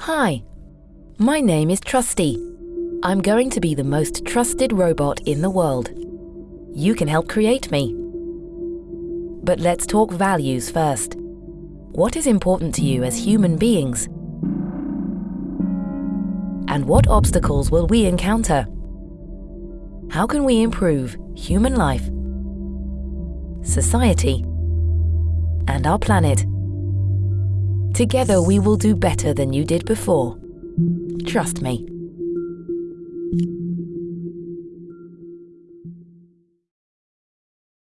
Hi, my name is Trusty. I'm going to be the most trusted robot in the world. You can help create me. But let's talk values first. What is important to you as human beings? And what obstacles will we encounter? How can we improve human life, society, and our planet? Together we will do better than you did before. Trust me.